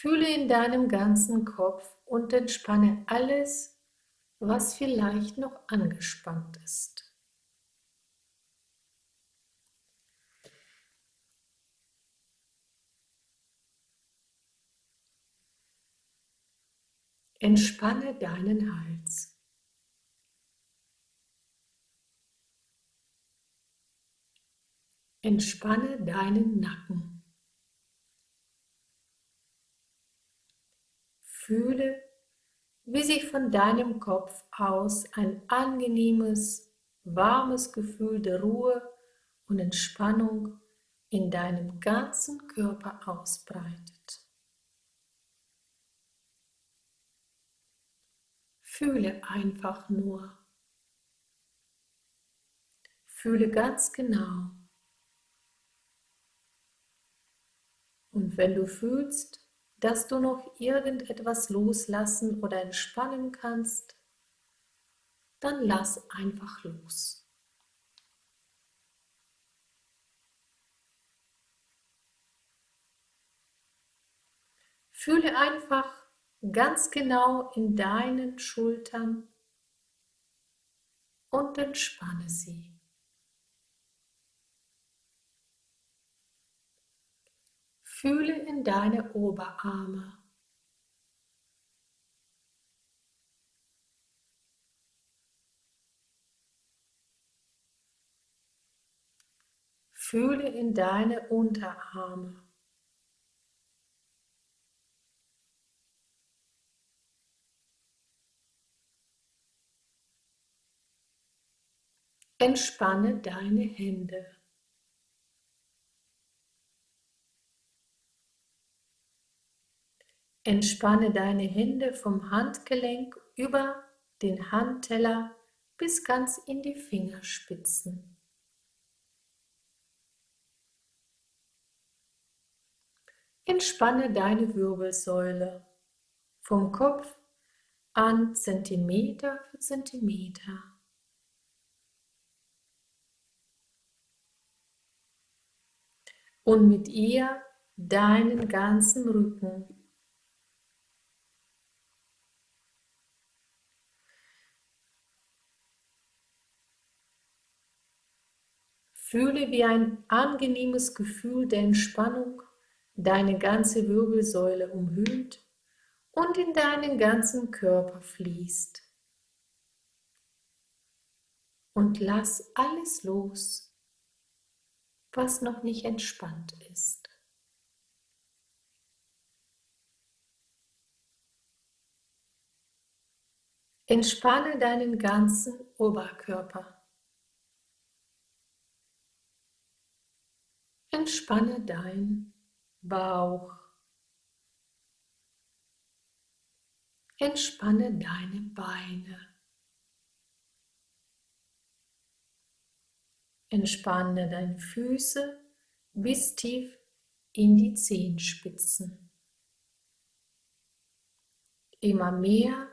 Fühle in deinem ganzen Kopf und entspanne alles, was vielleicht noch angespannt ist. Entspanne deinen Hals. Entspanne deinen Nacken. Fühle, wie sich von deinem Kopf aus ein angenehmes, warmes Gefühl der Ruhe und Entspannung in deinem ganzen Körper ausbreitet. Fühle einfach nur. Fühle ganz genau. Und wenn du fühlst, dass du noch irgendetwas loslassen oder entspannen kannst, dann lass einfach los. Fühle einfach ganz genau in deinen Schultern und entspanne sie. Fühle in deine Oberarme. Fühle in deine Unterarme. Entspanne deine Hände. Entspanne deine Hände vom Handgelenk über den Handteller bis ganz in die Fingerspitzen. Entspanne deine Wirbelsäule vom Kopf an Zentimeter für Zentimeter. Und mit ihr deinen ganzen Rücken. Fühle, wie ein angenehmes Gefühl der Entspannung deine ganze Wirbelsäule umhüllt und in deinen ganzen Körper fließt. Und lass alles los, was noch nicht entspannt ist. Entspanne deinen ganzen Oberkörper. Entspanne dein Bauch. Entspanne deine Beine. Entspanne deine Füße bis tief in die Zehenspitzen. Immer mehr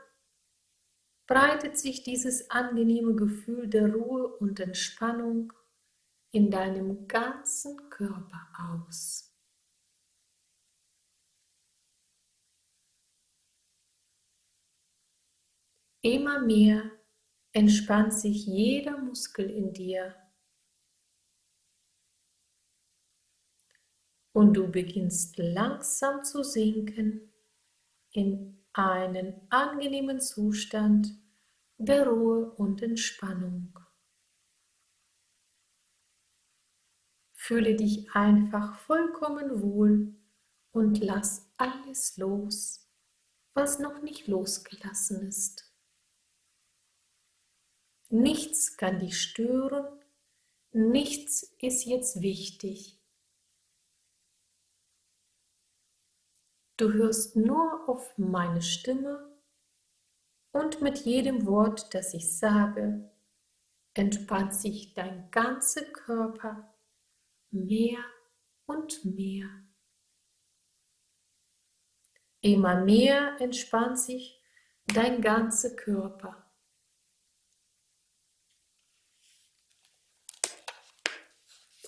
breitet sich dieses angenehme Gefühl der Ruhe und Entspannung in deinem ganzen Körper aus. Immer mehr entspannt sich jeder Muskel in dir und du beginnst langsam zu sinken in einen angenehmen Zustand der Ruhe und Entspannung. Fühle dich einfach vollkommen wohl und lass alles los, was noch nicht losgelassen ist. Nichts kann dich stören, nichts ist jetzt wichtig. Du hörst nur auf meine Stimme und mit jedem Wort, das ich sage, entspannt sich dein ganzer Körper mehr und mehr. Immer mehr entspannt sich dein ganzer Körper.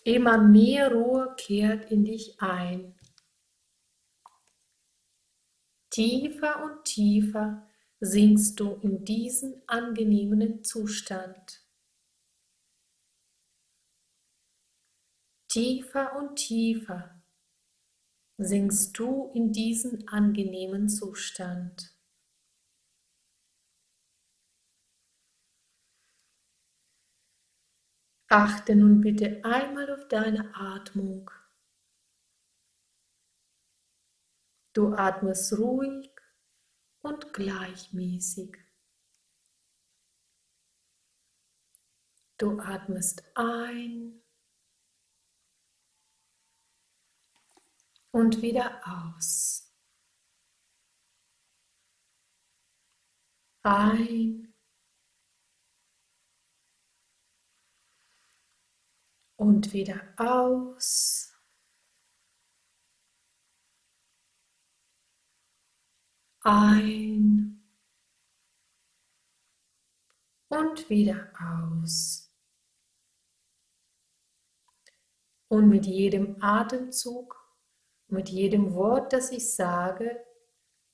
Immer mehr Ruhe kehrt in dich ein. Tiefer und tiefer sinkst du in diesen angenehmen Zustand. Tiefer und tiefer sinkst du in diesen angenehmen Zustand. Achte nun bitte einmal auf deine Atmung. Du atmest ruhig und gleichmäßig. Du atmest ein und wieder aus. Ein und wieder aus. Ein und wieder aus. Und mit jedem Atemzug mit jedem Wort, das ich sage,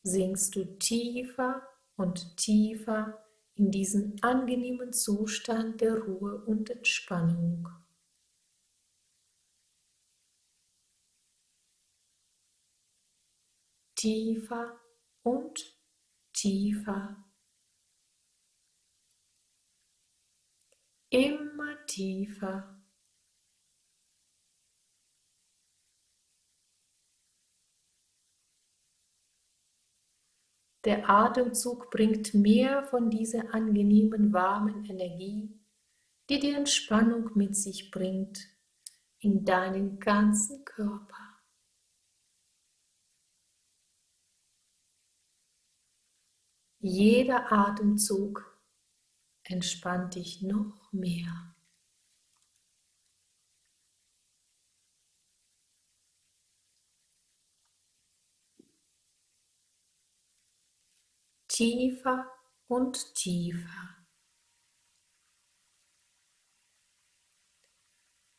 sinkst du tiefer und tiefer in diesen angenehmen Zustand der Ruhe und Entspannung. Tiefer und tiefer. Immer tiefer Der Atemzug bringt mehr von dieser angenehmen warmen Energie, die die Entspannung mit sich bringt, in deinen ganzen Körper. Jeder Atemzug entspannt dich noch mehr. Tiefer und tiefer.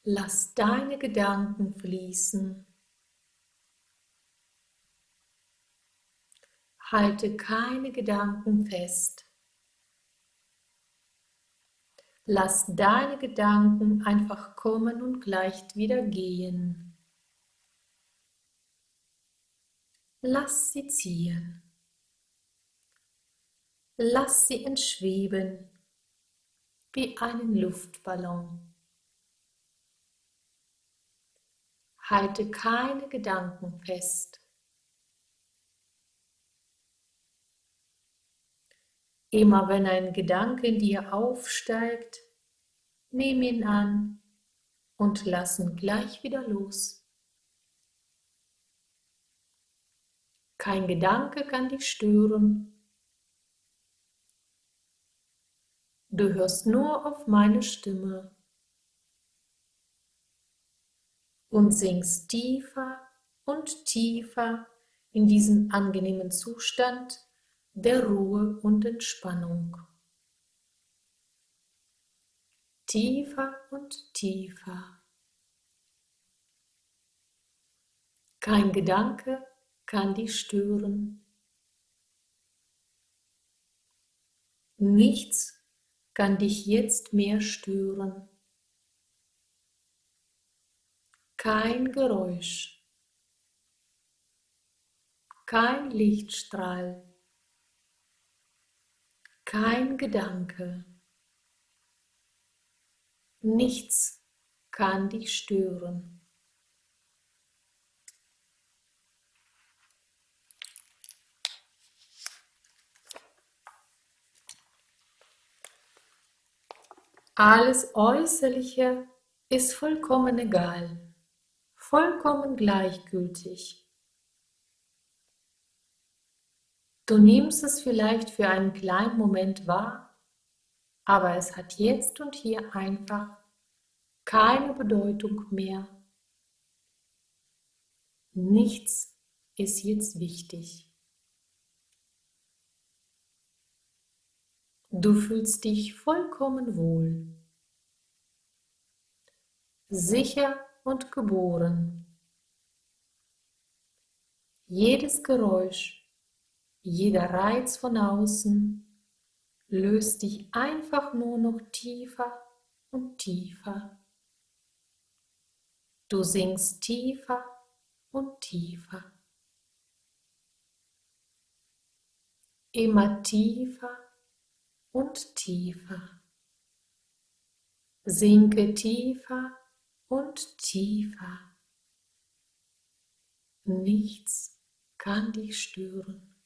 Lass deine Gedanken fließen. Halte keine Gedanken fest. Lass deine Gedanken einfach kommen und gleich wieder gehen. Lass sie ziehen. Lass sie entschweben wie einen Luftballon. Halte keine Gedanken fest. Immer wenn ein Gedanke in dir aufsteigt, nimm ihn an und lass ihn gleich wieder los. Kein Gedanke kann dich stören. Du hörst nur auf meine Stimme und sinkst tiefer und tiefer in diesen angenehmen Zustand der Ruhe und Entspannung. Tiefer und tiefer. Kein Gedanke kann dich stören. Nichts kann dich jetzt mehr stören. Kein Geräusch, kein Lichtstrahl kein Gedanke, nichts kann dich stören. Alles Äußerliche ist vollkommen egal, vollkommen gleichgültig. Du nimmst es vielleicht für einen kleinen Moment wahr, aber es hat jetzt und hier einfach keine Bedeutung mehr. Nichts ist jetzt wichtig. Du fühlst dich vollkommen wohl, sicher und geboren. Jedes Geräusch jeder Reiz von außen löst dich einfach nur noch tiefer und tiefer. Du sinkst tiefer und tiefer. Immer tiefer und tiefer. Sinke tiefer und tiefer. Nichts kann dich stören.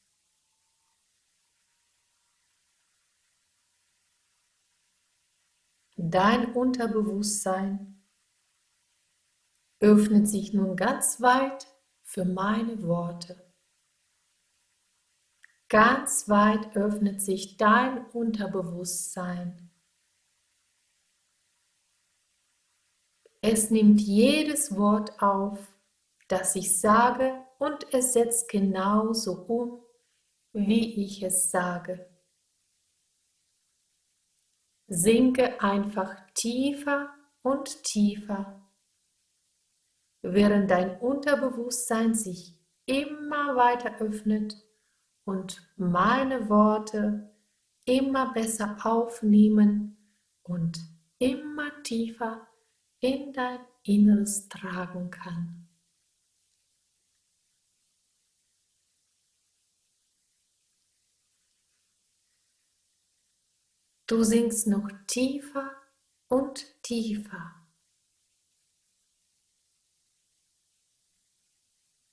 Dein Unterbewusstsein öffnet sich nun ganz weit für meine Worte. Ganz weit öffnet sich dein Unterbewusstsein. Es nimmt jedes Wort auf, das ich sage, und es setzt genauso um, wie ich es sage. Sinke einfach tiefer und tiefer, während dein Unterbewusstsein sich immer weiter öffnet und meine Worte immer besser aufnehmen und immer tiefer in dein Inneres tragen kann. Du sinkst noch tiefer und tiefer.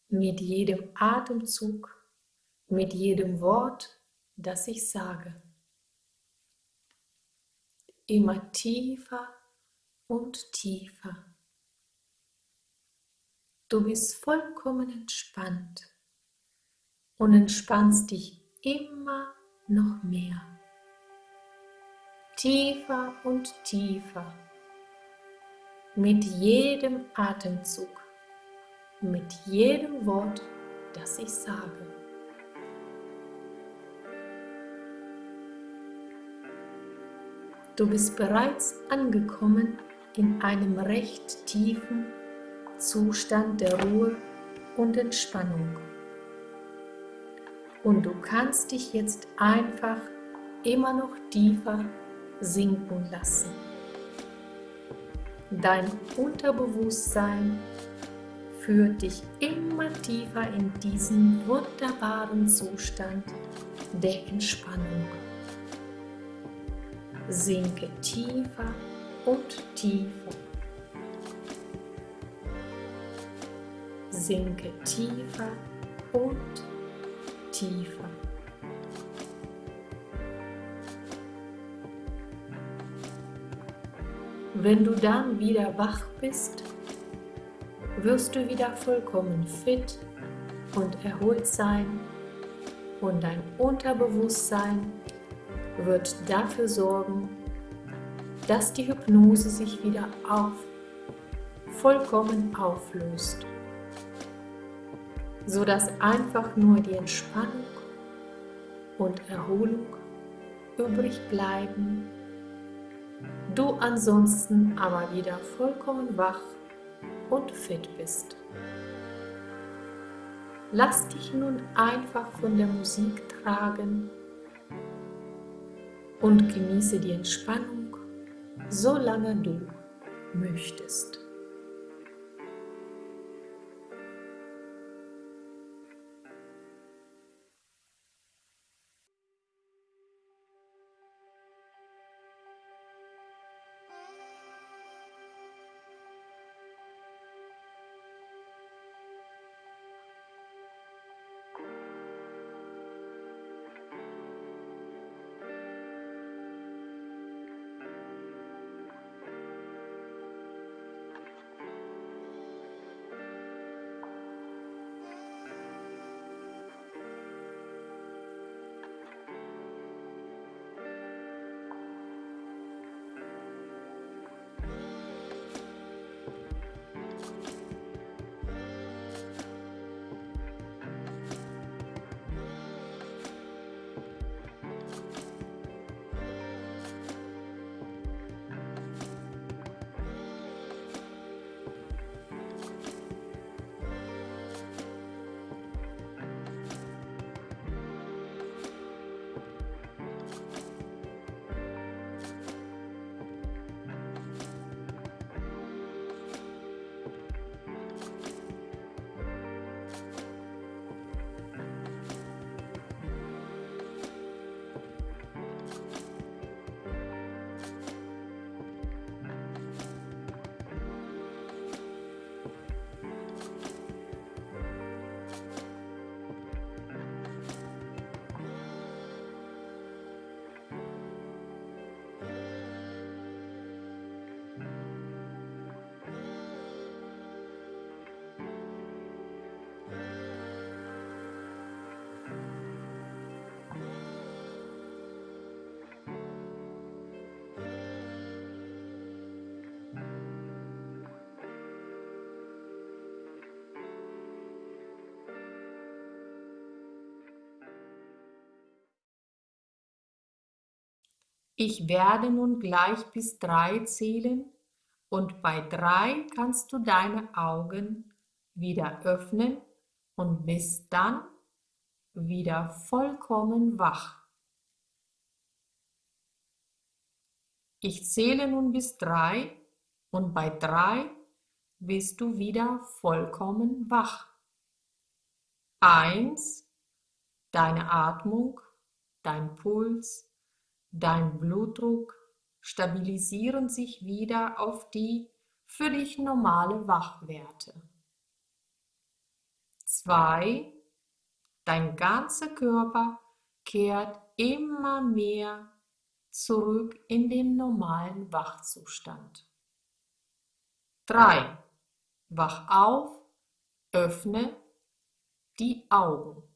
Mit jedem Atemzug mit jedem Wort, das ich sage. Immer tiefer und tiefer. Du bist vollkommen entspannt und entspannst dich immer noch mehr. Tiefer und tiefer. Mit jedem Atemzug, mit jedem Wort, das ich sage. Du bist bereits angekommen in einem recht tiefen Zustand der Ruhe und Entspannung. Und du kannst dich jetzt einfach immer noch tiefer sinken lassen. Dein Unterbewusstsein führt dich immer tiefer in diesen wunderbaren Zustand der Entspannung. Sinke tiefer und tiefer sinke tiefer und tiefer. Wenn du dann wieder wach bist, wirst du wieder vollkommen fit und erholt sein und dein Unterbewusstsein wird dafür sorgen, dass die Hypnose sich wieder auf, vollkommen auflöst sodass einfach nur die Entspannung und Erholung übrig bleiben, du ansonsten aber wieder vollkommen wach und fit bist. Lass dich nun einfach von der Musik tragen und genieße die Entspannung, solange du möchtest. Ich werde nun gleich bis drei zählen und bei drei kannst du deine Augen wieder öffnen und bist dann wieder vollkommen wach. Ich zähle nun bis drei und bei drei bist du wieder vollkommen wach. Eins, deine Atmung, dein Puls, Dein Blutdruck stabilisieren sich wieder auf die für dich normale Wachwerte. 2, Dein ganzer Körper kehrt immer mehr zurück in den normalen Wachzustand. 3. Wach auf, öffne die Augen.